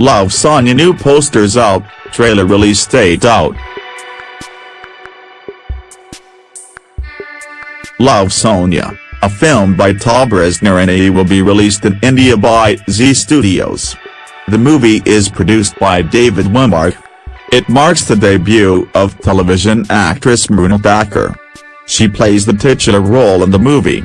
Love Sonia new posters out, trailer release date out. Love Sonia, a film by Tabrez Noorani will be released in India by Zee Studios. The movie is produced by David Womark. It marks the debut of television actress Mrunal Thakur. She plays the titular role in the movie.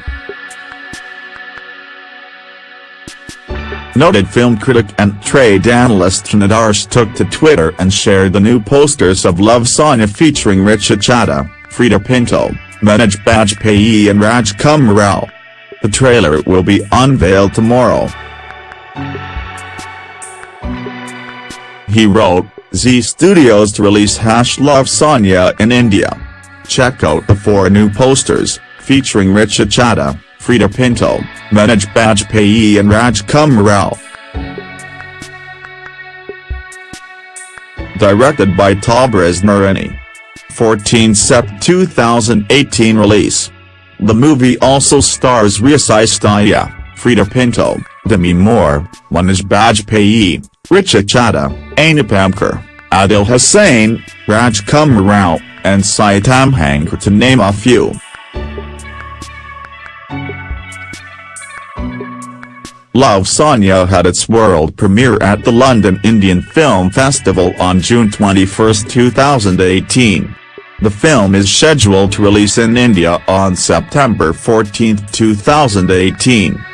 Noted film critic and trade analyst Nadarsh took to Twitter and shared the new posters of Love Sonia featuring Richa Chadha, Freida Pinto, Manoj Bajpayee and Rajkumar Rao. The trailer will be unveiled tomorrow. He wrote, Zee Studios to release Hash Love Sonia in India. Check out the four new posters, featuring Richa Chadha, Freida Pinto, Manoj Bajpayee and Rajkumar Rao. Directed by Tabrez Noorani. 14 Sep 2018 release. The movie also stars Riya Sisodiya, Freida Pinto, Demi Moore, Manoj Bajpayee, Richa Chadha, Anupam Adil Hussain, Rajkumar Rao, and Sai Tamhankar to name a few. Love Sonia had its world premiere at the London Indian Film Festival on June 21, 2018. The film is scheduled to release in India on September 14, 2018.